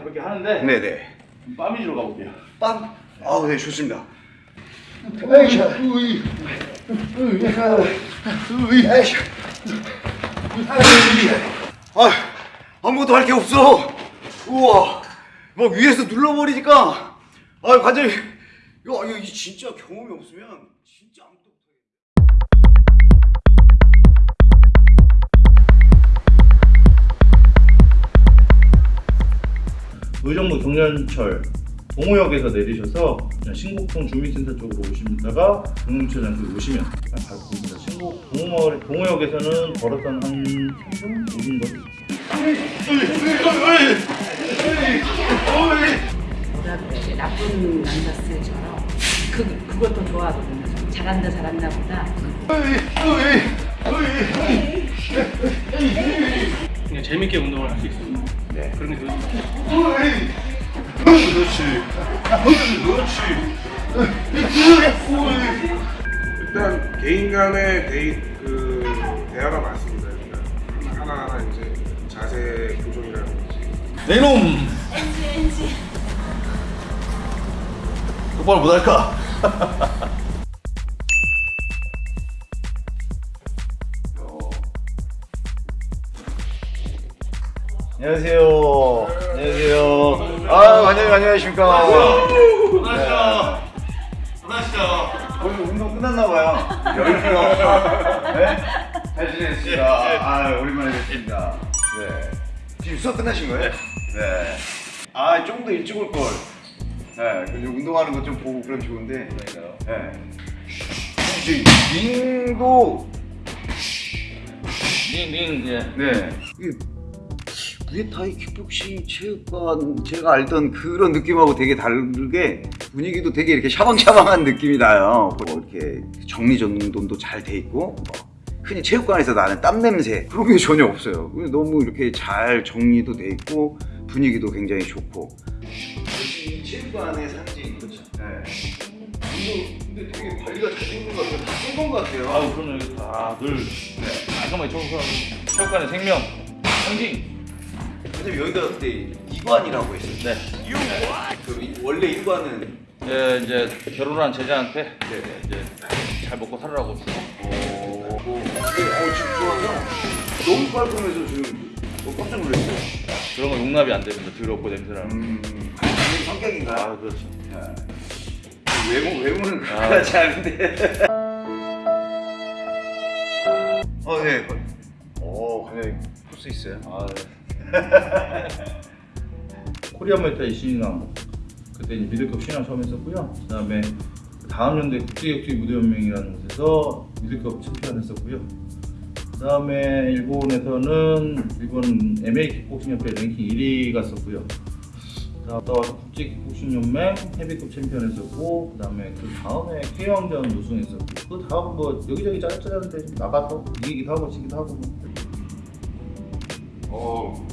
가볍게 하는데 네네. 빰 위주로 가볼게요. 빰. 아우 네 좋습니다. 아 아무것도 할 게 없어. 우와 막 위에서 눌러버리니까 아 완전히 야 이거 이 진짜 경험이 없으면 진짜 아무것도 의정부 경련철 동호역에서 내리셔서 그냥 신곡동 주민센터 쪽으로 오시다가 경영체장에 오시면 바로 보입니다. 신곡 동호, 동호역에서는 걸어서 한 3분? 5분 거리? 뭐라 그래 나쁜 남자스처럼 그 그것도 좋아하거든요. 잘한다 잘한다 보다 그냥 재밌게 운동을 할 수 있어요. 네. 그런 게 좋- 일단 개인 간의 데이 그 대화가 많습니다. 일단 하나하나 이제 자세 교정이라든지 내놈! 똑바로 못할까? 안녕하세요. 안녕하세요. 아 안녕 안녕하십니까. 안녕하세요. 안녕하세요. 오늘 운동 끝났나 봐요. 열기가. 네? 잘 지냈습니다. 아 오랜만에 뵙습니다. 네. 지금 수업 끝나신 거예요? 네. 아 좀 더 일찍 올 걸. 네. 근데 운동하는 거좀 보고 그럼 좋은데. 네. 이제 링도 닝, 닝, 예. 네. 이게 무에타이 킥복싱 체육관 제가 알던 그런 느낌하고 되게 다르게 분위기도 되게 이렇게 샤방샤방한 느낌이 나요. 뭐 이렇게 정리정돈도 잘 돼 있고 뭐 흔히 체육관에서 나는 땀 냄새 그런 게 전혀 없어요. 너무 이렇게 잘 정리도 돼 있고 분위기도 굉장히 좋고. 체육관의 상징. 그렇죠. 네. 근데 되게 관리가 잘 되는 것 같아요. 다쓴것 같아요. 아우, 그러면 여기 다들 깔끔하게 청소하고 체육관의 생명, 상징. 왜냐면 여기가 그때 이관이라고 했어요. 네. 그 이- 원래 일관은 예, 이제 결혼한 제자한테 이제 잘 먹고 살으라고 주고 어, 뭐, 이게 어, 지금 좋아서 너무 깔끔해서 지금 어, 깜짝 놀랐어요. 그런 거 용납이 안 됩니다. 더럽고 냄새나는. 음, 성격인가요? 아, 그렇죠. 네. 외모 외모는 아. 그렇지 않은데. 어, 네. 오, 굉장히 고수셨어요. 아, 코리아 무에타이 신인왕 그때 이제 미들급 신인왕 처음 했었고요. 그 다음에 다음 연도에 국제격투기 무대연맹이라는 곳에서 미들급 챔피언 했었고요. 그 다음에 일본에서는 일본 MMA 킥복싱 협회 랭킹 1위 갔었고요. 또 와서 국제 킥복싱 연맹 헤비급 챔피언 했었고 그 다음에 그 다음에 K 왕전 우승했었고 그 다음 뭐 여기저기 짜잘짜잘한데 좀 나가서 이기기도 하고 지기도 하고 뭐. 어,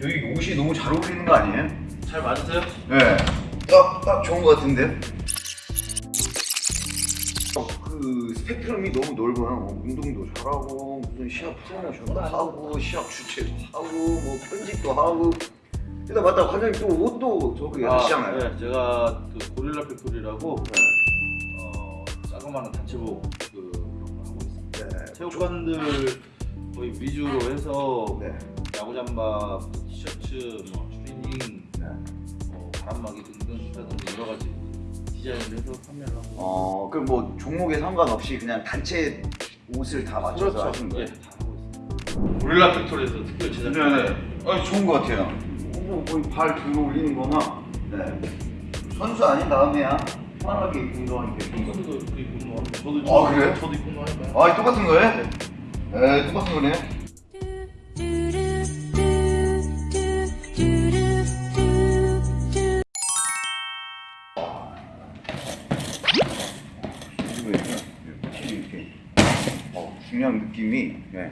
저희 옷이 너무 잘 어울리는 거 아니에요? 잘 맞으세요? 네. 딱, 딱 좋은 것 같은데? 어, 그 스펙트럼이 너무 넓어요. 뭐 운동도 잘하고, 무슨 시합 프로모션도 하고, 시합 주최도 하고, 뭐 편집도 하고. 일단 맞다, 과장님 또 옷도 저기 하시잖아요. 네, 제가 그 고릴라 팩토리라고 네. 어, 자그마한 단체복 그 그런 거 하고 있습니다. 네. 체육관들 거의 위주로 해서 네. 야구 잠바, 티셔츠, 뭐 트레이닝, 네. 뭐 바람막이 등등 기타등등 여러 가지 디자인을 해서 판매를 하고 어, 그럼 뭐 종목에 상관없이 그냥 단체 옷을 다 맞춰서 하시는 예, 거예요? 다 하고 있습니다. 고릴라 팩토리에서 특별 제작. 네네. 아 좋은 것 같아요. 뭐 거의 발 들어 올리는 거나. 네. 선수 아닌 다음에야 편하게 입고 운동하니까 좋은 것 같아요. 선수도 그 입고 운동하고 저도 아, 그래요? 저도 입고 운동하니까요. 아 똑같은 거예요? 네, 똑같은 거네. 느낌이 네.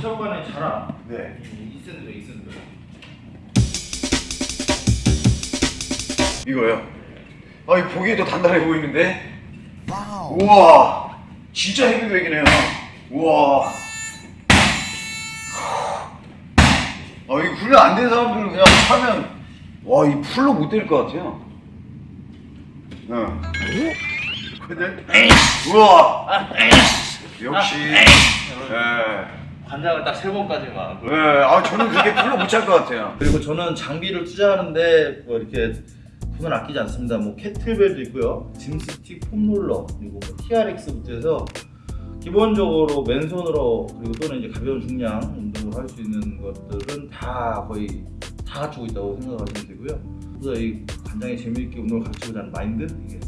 체육관의 자랑. 네. 이센드죠, 이센드. 이거요. 아, 이 보기에도 단단해 보이는데. 우와, 진짜 헤비백이네요. 우와. 어, 이 훈련 안 된 사람들은 그냥 하면 와, 이 풀로 못 때릴 것 같아요. 응. 근데 우와. 역시. 예. 관장을 딱 세 번까지만. 예. 아, 저는 그게 풀로 못찰것 같아요. 그리고 저는 장비를 투자하는데 뭐 이렇게 돈을 아끼지 않습니다. 뭐 캐틀벨도 있고요, 짐스틱, 폼롤러 그리고 뭐 TRX부터 해서 기본적으로 맨손으로 그리고 또는 이제 가벼운 중량 운동을 할 수 있는 것들은 다 거의 다 갖추고 있다고 생각하시면 되고요. 그래서 이 관장이 재미있게 운동을 가르치고자 하는 마인드 이게.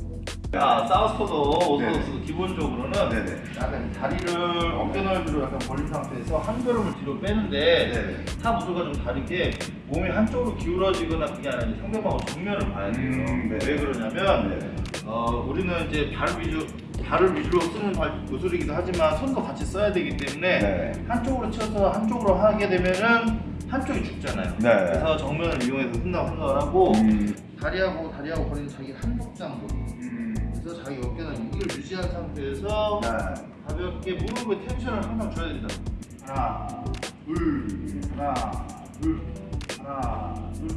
자, 사우스포도. orthodox 기본적으로는 네네. 약간 다리를 어깨 넓이로 약간 벌린 상태에서 한 걸음을 뒤로 빼는데. 타 무술과 좀 다르게 몸이 한쪽으로 기울어지거나 그게 아니라 이제 상대방의 정면을 봐야 돼요. 음, 네. 왜 그러냐면 네. 어, 우리는 이제 발 위주 발을 위주로 쓰는 발 무술이기도 하지만 손도 같이 써야 되기 때문에 네. 한쪽으로 쳐서 한쪽으로 하게 되면은 한쪽이 죽잖아요. 네. 그래서 정면을 이용해서 쓴다고 생각을 하고 음. 다리하고 다리하고 거리는 자기 한복 정도. 음. 그래서 자기 어깨는 이걸 유지한 상태에서 네. 가볍게 무릎의 텐션을 항상 줘야 된다. 하나, 둘, 하나, 둘, 하나, 둘.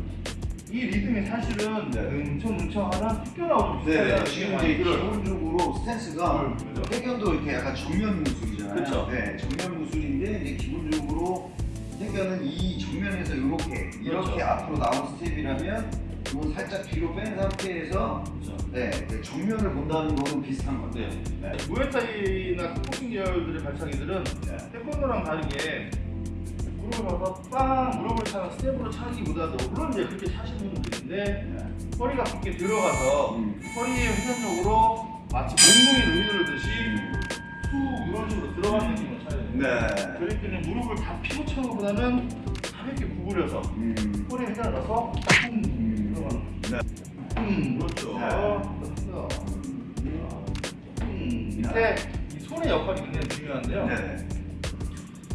이 리듬이 사실은 네. 응청응청하는 튀겨나오는 네, 지금 이제 이걸 기본적으로 스탠스가 음. 태견도 이렇게 약간 정면 무술이잖아요. 그쵸. 네, 정면 무술인데 이제 기본적으로 택견은 이 정면에서 이렇게 이렇게 그렇죠. 앞으로 나온 스텝이라면 이건 살짝 뒤로 뺀 상태에서 그렇죠. 네, 네, 정면을 본다는 거는 비슷한 건데. 네. 네. 무에타이나 킥복싱 계열들의 발차기들은 네. 태권도랑 다르게 무릎을 봐서 빵 무릎을 차는 스텝으로 차기보다도 물론 이제 그렇게 차시는 있는데 네. 허리가 깊게 들어가서 음. 허리에 회전적으로 마치 몽둥이를 휘두르듯이 툭 이런 식으로 들어가는 느낌을 차야 돼요. 네. 그럴 때는 무릎을 다 피고 차는 것보다는 가볍게 구부려서 음. 허리에 회전을 넣어서 쿵 들어가는 네. 음, 그렇죠. 네. 음, 밑에 이 손의 역할이 굉장히 중요한데요. 네.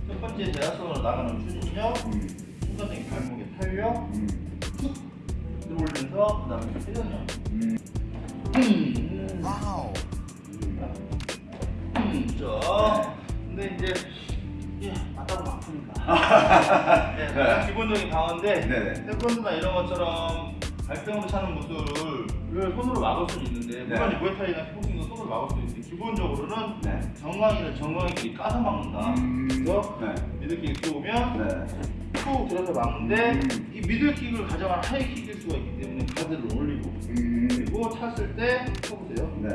첫 번째 대각선으로 나가는 추진력, 음. 순간적인 발목의 탄력, 음. 툭 들어올리면서 그다음에 회전력. 음. 음. 음, 그렇죠. 근데 이제 예, 맞다고 아프니까. 네, 기본적인 방어인데 네네. 태권도나 이런 것처럼 발등으로 차는 무술을 손으로 막을 수는 있는데 물론 네. 이 무에타이나 킥복싱도 손으로 막을 수 있는데 기본적으로는 네. 정강이를 정강이끼리 까서 막는다. 음. 그래서 네. 미들킥이 들어오면 네. 툭 들어서 막는데 음. 이 미들킥을 가져간 하이킥일 수가 있기 때문에 가드를 올리고 음. 그리고 찼을 때 쳐보세요. 네.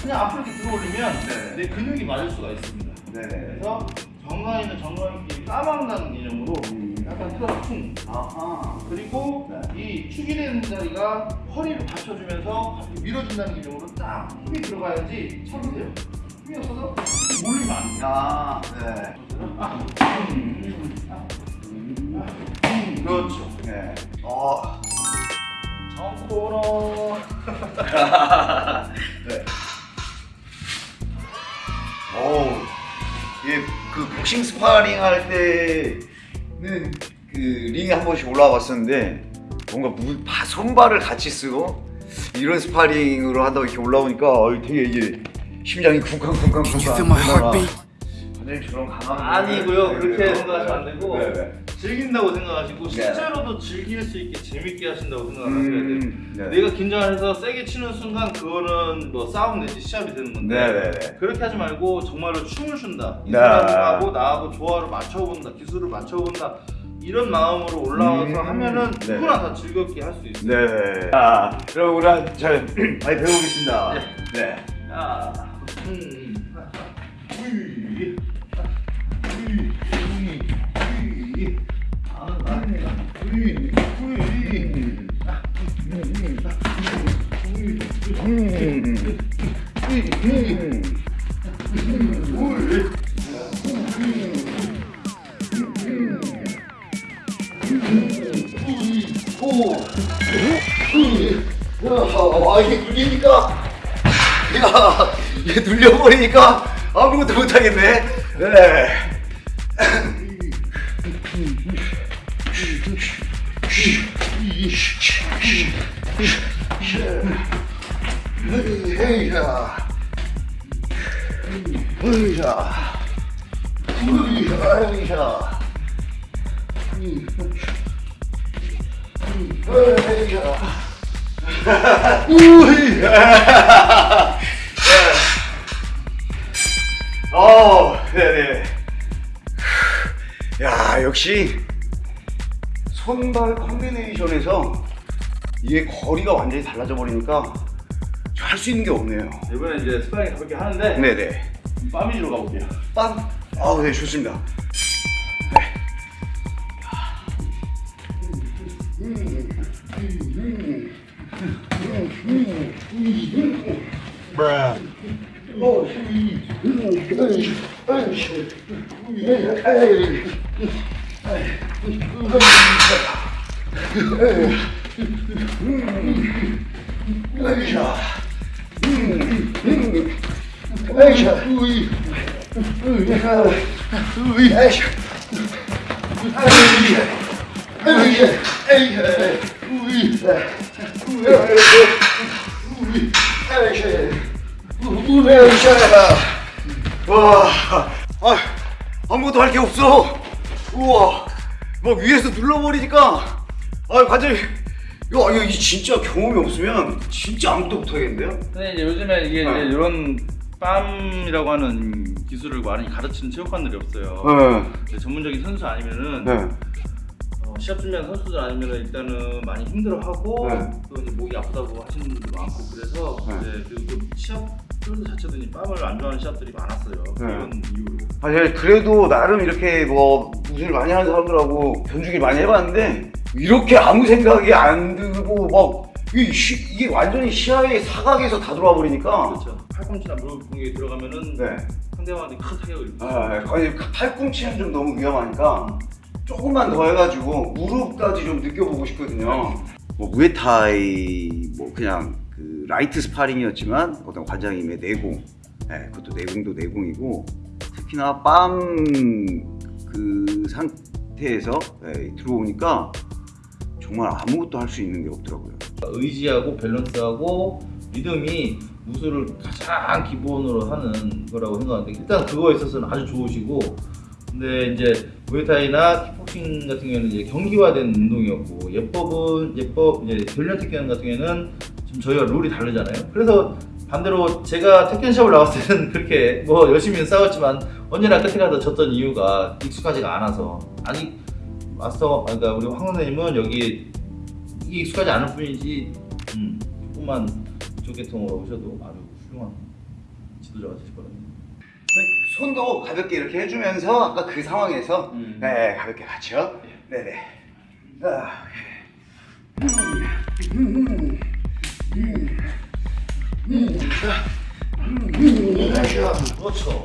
그냥 앞으로 이렇게 들어올리면 네. 내 근육이 맞을 수가 있습니다. 그래서 정강이는 정강이끼리 까막는다는 개념으로 음. 약간 틀어서 퉁 아하. 그리고 네. 이 축이 되는 자리가 허리를 받쳐주면서 가볍게 밀어준다는 개념으로 딱 힘이 들어가야지 쳐보세요. 힘이 없어서 몰리면 안 돼. 아, 네. 아, 음, 아, 음, 그렇죠. 네. 어. 정코너. 네. 오, 예, 그 복싱 스파링 할 때는 그 링에 한 번씩 올라와 봤었는데 뭔가 무, 바, 손발을 같이 쓰고 이런 스파링으로 하다 이렇게 올라오니까 어, 되게 이게 심장이 쿵쾅쿵쾅 쿵쾅 완전히 저런 강한 아니고요. 그렇게 네, 생각하시면 안 네, 되고 네, 네. 즐긴다고 생각하시고 네. 실제로도 즐길 수 있게 재밌게 하신다고 생각하셔야 돼요. 음, 네. 내가 긴장을 해서 세게 치는 순간 그거는 뭐 싸움 내지 시합이 되는 건데 네, 네, 네. 그렇게 하지 말고 정말로 춤을 춘다 이 네. 사람하고 나하고 조화를 맞춰본다 기술을 맞춰본다 이런 마음으로 올라와서 음, 하면은 네. 누구나 다 즐겁게 할 수 있어요 네. 자, 그럼 우리 한- 잘 많이 배워보겠습니다. 네. 야, 음, 아, 이게 눌리니까. 야, 이게 눌려버리니까 아무것도 못하겠네. 네. 헤이야. 헤이야. 헤이야. 헤이야. 어, 네네. 야, 역시 손발 컨비네이션에서 이게 거리가 완전히 달라져 버리니까 할 수 있는 게 없네요. 이번에 이제 스파링 가볍게 하는데 네네. 빰 위주로 가볼게요. 빰. 아, 네, 좋습니다. Bruh. 와, 아, 아무것도 할 게 없어. 우와, 막 위에서 눌러버리니까, 아, 완전히, 야, 이거 이 진짜 경험이 없으면 진짜 아무것도 못하겠는데요? 근데 이제 요즘에 이게 네. 이제 이런 빰이라고 하는 기술을 많이 가르치는 체육관들이 없어요. 네, 전문적인 선수 아니면은 네, 어, 시합 준비한 선수들 아니면은 일단은 많이 힘들어하고 네. 또 이제 목이 아프다고 하시는 분도 많고 그래서 네. 이제 그리고 또 시합 선수 자체도 이제 빰을 안 좋아하는 시합들이 많았어요. 네. 그런 이유로. 아, 제가 그래도 나름 이렇게 뭐 무술 많이 하는 사람들하고 견주기 많이 해봤는데 이렇게 아무 생각이 안 들고 막 이, 시- 이게 완전히 시야의 사각에서 다 들어와 버리니까 그렇죠. 팔꿈치나 무릎 공격이 들어가면은 네. 상대방한테 큰 타격을 입고. 아, 거의 팔꿈치는 좀 너무 위험하니까 조금만 더 해가지고 무릎까지 좀 느껴보고 싶거든요. 뭐 무에타이 뭐 그냥 그 라이트 스파링이었지만 어떤 관장님의 내공, 네, 그것도 내공도 내공이고 특히나 빰 그 상태에서 네, 들어오니까 정말 아무것도 할 수 있는 게 없더라고요. 의지하고 밸런스하고 리듬이 무술을 가장 기본으로 하는 거라고 생각하는데 일단 그거에 있어서는 아주 좋으시고 근데 이제 무에타이나 킥복싱 같은 경우에는 이제 경기화된 운동이었고 예법은 예법 이제 훈련 특기는 같은 경우에는 지금 저희가 룰이 다르잖아요. 그래서 반대로 제가 태권샵을 나왔을 때는 그렇게 뭐 열심히 싸웠지만 언제나 끝에 가서 졌던 이유가 익숙하지가 않아서 아직 마스터 그러니까 우리 황 선생님은 여기 이게 익숙하지 않을 뿐이지 음, 조금만 이쪽 계통으로 오셔도 아주 훌륭한 지도자가 되실 거라는 손도 가볍게 이렇게 해주면서 아까 그 상황에서 음. 네 가볍게 같이요. 네네. 아, 그렇죠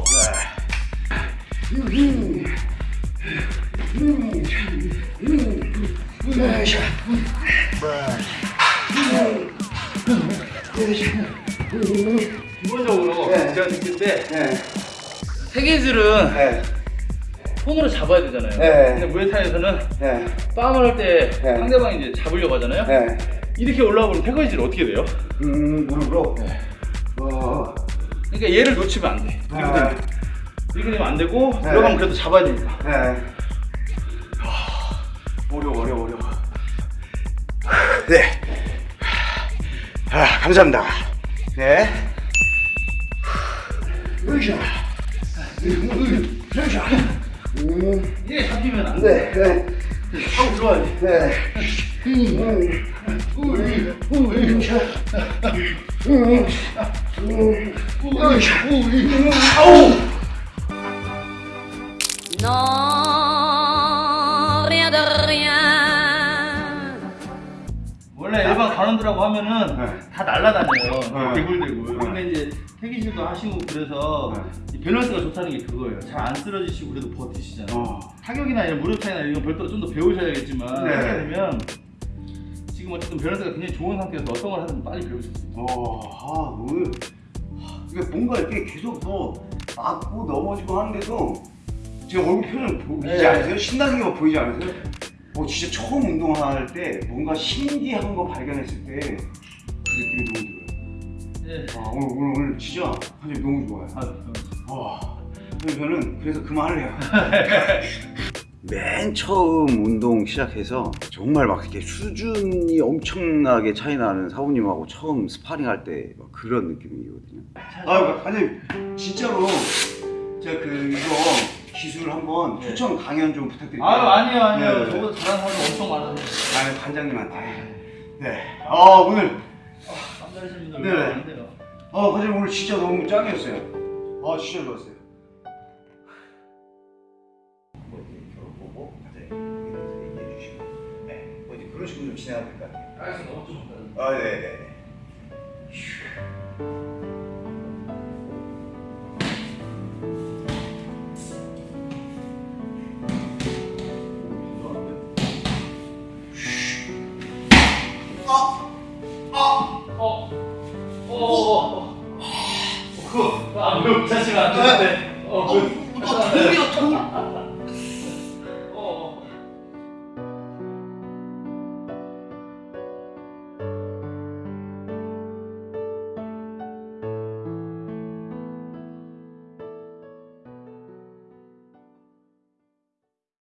기본적으로 네. 제가 느낄 때 네. 세계들은 네. 손으로 잡아야 되잖아요 네. 근데 무에타이에서는 네. 빰을 할때 네. 상대방이 이제 잡으려고 하잖아요 네. 이렇게 올라오면 태거이질 어떻게 돼요? 음, 무릎으로. 네. 어. 그러니까 얘를 놓치면 안 돼. 이렇게 네. 되면 이렇게 되면 안 되고 네. 들어가면 그래도 잡아야 됩니다. 네. 어려워, 어려워, 어려워. 네. 아, 감사합니다. 네. 으쌰. 음, 이게 잡히면 안 돼. 네, 네, 하고 들어와야지. 네. 음. 음, 음, 아우! Non, 관원들하고 하면은 네. 다 날라다녀요. 네. 대굴대굴. 네. 근데 이제 택견도 하시고 그래서 이 밸런스가 좋다는 게 그거예요. 잘 안 쓰러지시고 그래도 버티시잖아요. 어. 타격이나 이런 무릎 차기나 이런 별도로 좀 더 배우셔야겠지만 네. 하게 되면 지금 어쨌든 밸런스가 굉장히 좋은 상태에서 어떤 걸 하든 빨리 배우실 수 있어요. 어, 아, 오늘 이게 뭔가 이렇게 계속 더 맞고 넘어지고 하는데도 제 얼굴 표정 보이지 네. 않으세요? 신나는 게 막 보이지 않으세요? 어, 진짜 처음 운동할 때 뭔가 신기한 거 발견했을 때 그 느낌이 너무 들어요. 네. 아, 오늘, 오늘, 오늘 진짜 사실 너무 좋아요. 아, 어. 와, 그래서 저는 그래서 그만을 해요. 맨 처음 운동 시작해서 정말 막 이렇게 수준이 엄청나게 차이 나는 사부님하고 처음 스파링 할 때 그런 느낌이거든요. 아, 아니 진짜로 제가 그 이거 기술 한번 추천 강연 좀 부탁드릴게요. 아유 아니요 아니요 네. 저보다 잘하는 사람 엄청 많아서 아유 관장님한테. 네. 아 오늘 깜짝이신 분들 네. 많은데요 아 과장님 오늘 진짜 너무 짱이었어요. 아 진짜 좋았어요. 뭐 이렇게 결혼 보고 과장님 여기서 얘기해 주시고, 네, 뭐 이제 그런 식으로 좀 진행하면 될 것 같아요. 알겠습니다 아, 네, 네, 네. 어? 어, 그,